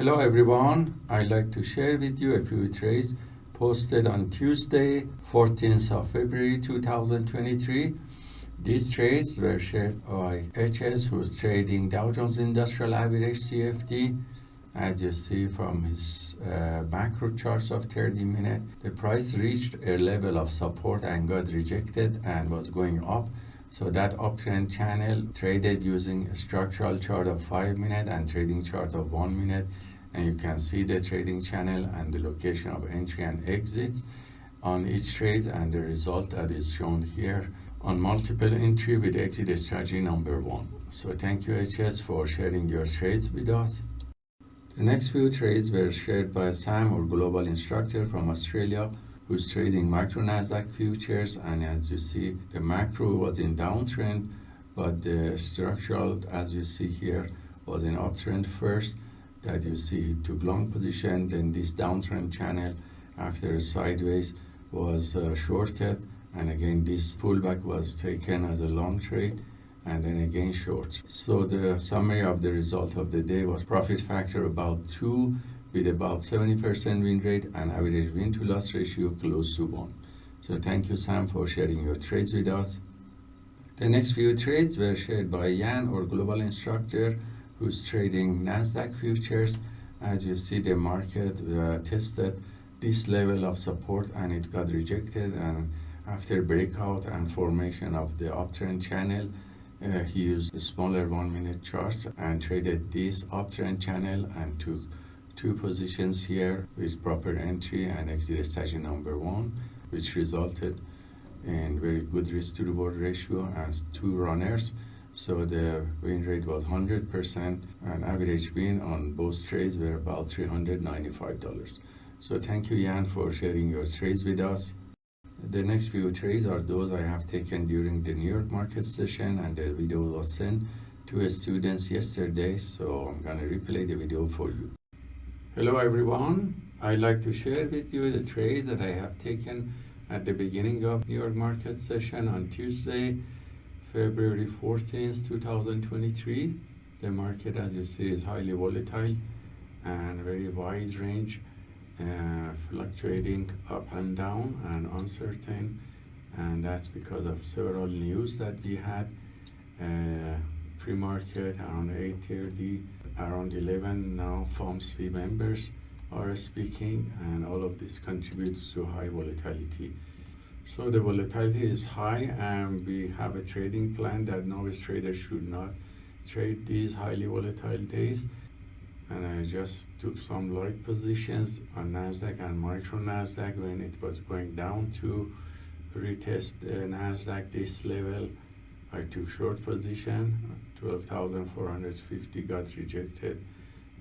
Hello everyone, I'd like to share with you a few trades posted on Tuesday, 14th of February 2023. These trades were shared by HS who's trading Dow Jones Industrial Average CFD. As you see from his uh, macro charts of 30 minutes, the price reached a level of support and got rejected and was going up. So that uptrend channel traded using a structural chart of 5 minute and trading chart of 1 minute and you can see the trading channel and the location of entry and exit on each trade and the result that is shown here on multiple entry with exit strategy number one. So thank you HS for sharing your trades with us. The next few trades were shared by Sam or global instructor from Australia who's trading macro Nasdaq futures and as you see the macro was in downtrend but the structural as you see here was in uptrend first that you see took long position then this downtrend channel after a sideways was uh, shorted and again this pullback was taken as a long trade and then again short. So the summary of the result of the day was profit factor about 2 with about 70% win rate and average win to loss ratio close to 1 so thank you sam for sharing your trades with us. The next few trades were shared by Yan or global instructor who's trading Nasdaq futures. As you see, the market uh, tested this level of support and it got rejected. And after breakout and formation of the uptrend channel, uh, he used smaller one minute charts and traded this uptrend channel and took two positions here with proper entry and exit strategy number one, which resulted in very good risk to reward ratio and two runners. So the win rate was 100% and average win on both trades were about $395. So thank you Yan for sharing your trades with us. The next few trades are those I have taken during the New York market session and the video was sent to students yesterday so I'm gonna replay the video for you. Hello everyone, I'd like to share with you the trade that I have taken at the beginning of New York market session on Tuesday February 14th, 2023. The market, as you see, is highly volatile and very wide range, uh, fluctuating up and down and uncertain. And that's because of several news that we had uh, pre-market around 8.30, around 11 now FOMC members are speaking and all of this contributes to high volatility. So the volatility is high and we have a trading plan that novice traders should not trade these highly volatile days. And I just took some light positions on NASDAQ and micro NASDAQ when it was going down to retest the NASDAQ this level. I took short position, 12,450 got rejected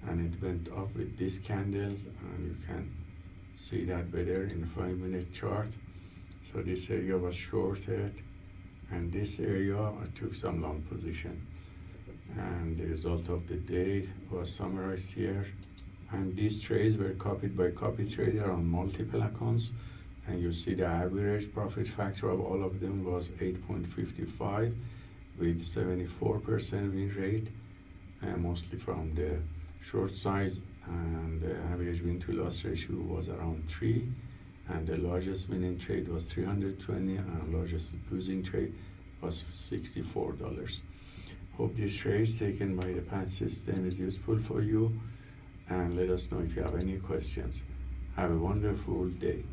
and it went up with this candle and you can see that better in five minute chart. So this area was shorted and this area took some long position. And the result of the day was summarized here. And these trades were copied by copy trader on multiple accounts. And you see the average profit factor of all of them was 8.55 with 74% win rate, and mostly from the short size and the average win to loss ratio was around 3 and the largest winning trade was 320 and largest losing trade was $64. Hope this trade taken by the PAT system is useful for you and let us know if you have any questions. Have a wonderful day.